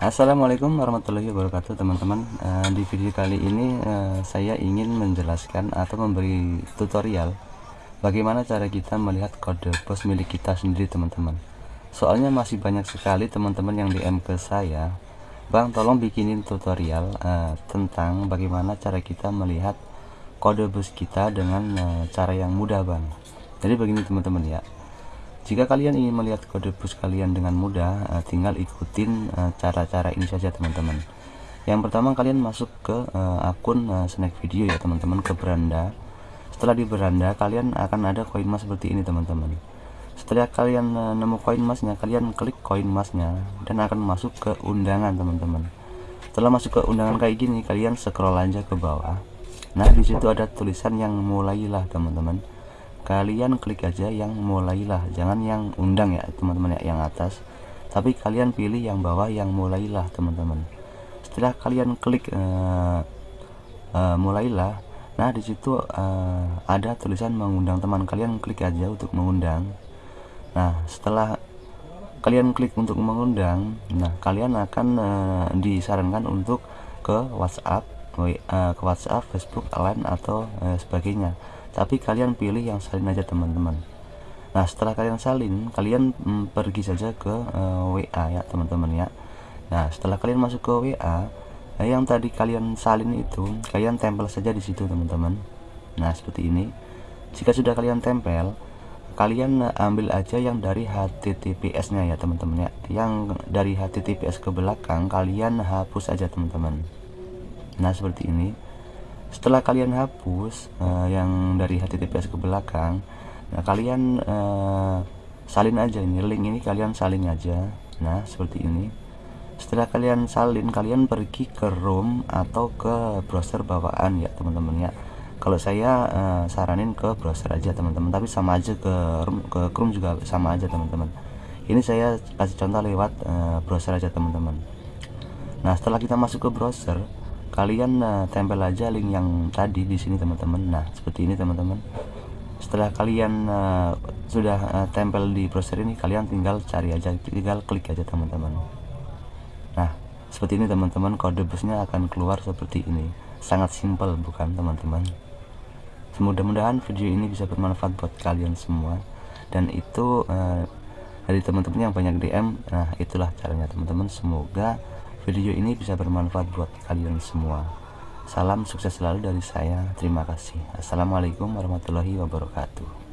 Assalamualaikum warahmatullahi wabarakatuh teman-teman. Uh, di video kali ini uh, saya ingin menjelaskan atau memberi tutorial bagaimana cara kita melihat kode pos milik kita sendiri teman-teman. Soalnya masih banyak sekali teman-teman yang DM ke saya Bang tolong bikinin tutorial uh, tentang bagaimana cara kita melihat kode bus kita dengan cara yang mudah Bang. Jadi begini teman-teman ya jika kalian ingin melihat kode push kalian dengan mudah, uh, tinggal ikutin eh, cara-cara ini saja teman-teman. Yang pertama kalian masuk ke uh, akun snack video ya teman-teman ke beranda. Setelah di beranda kalian akan ada koin emas seperti ini teman-teman. Setelah kalian nemu koin emasnya, kalian klik koin emasnya dan akan masuk ke undangan teman-teman. Setelah masuk ke undangan kayak gini, kalian scroll aja ke bawah. Nah di situ ada tulisan yang mulailah teman-teman kalian klik aja yang mulailah. Jangan yang undang ya teman-teman ya yang atas. Tapi kalian pilih yang bawah yang mulailah teman-teman. Setelah kalian klik uh, uh, mulailah nah di situ uh, ada tulisan mengundang teman. Kalian klik aja untuk mengundang. Nah setelah kalian klik untuk mengundang nah kalian akan uh, disarankan untuk ke WhatsApp ke WhatsApp Facebook Line atau uh, sebagainya tapi kalian pilih yang salin aja teman-teman. Nah setelah kalian salin kalian mm, pergi saja ke uh, eh, WA ya teman-teman ya. Nah setelah kalian masuk ke WA nah yang tadi kalian salin itu kalian tempel saja di situ teman-teman. Nah seperti ini. Jika sudah kalian tempel kalian ambil aja yang dari HTTPS nya ya teman-teman ya. Yang dari HTTPS ke belakang kalian hapus aja teman-teman. Nah seperti ini setelah kalian hapus uh, yang dari HTTPS ke belakang nah kalian uh, salin aja ini link ini kalian salin aja. Nah seperti ini. Setelah kalian salin kalian pergi ke room atau ke browser bawaan ya teman-teman ya. Kalau saya uh, saranin ke browser aja teman-teman. Tapi sama aja ke room ke Chrome juga sama aja teman-teman. Ini saya kasih contoh lewat uh, browser aja teman-teman. Nah setelah kita masuk ke browser kalian uh, tempel aja link yang tadi di sini teman-teman. Nah seperti ini teman-teman. Setelah kalian uh, sudah uh, tempel di browser ini kalian tinggal cari aja tinggal klik aja teman-teman. Nah seperti ini teman-teman. Kode busnya akan keluar seperti ini. Sangat simpel bukan teman-teman? Mudah-mudahan video ini bisa bermanfaat buat kalian semua. Dan itu uh, dari teman-teman yang banyak DM nah itulah caranya teman-teman. Semoga video ini bisa bermanfaat buat kalian semua. Salam sukses selalu dari saya. Terima kasih. Assalamualaikum warahmatullahi wabarakatuh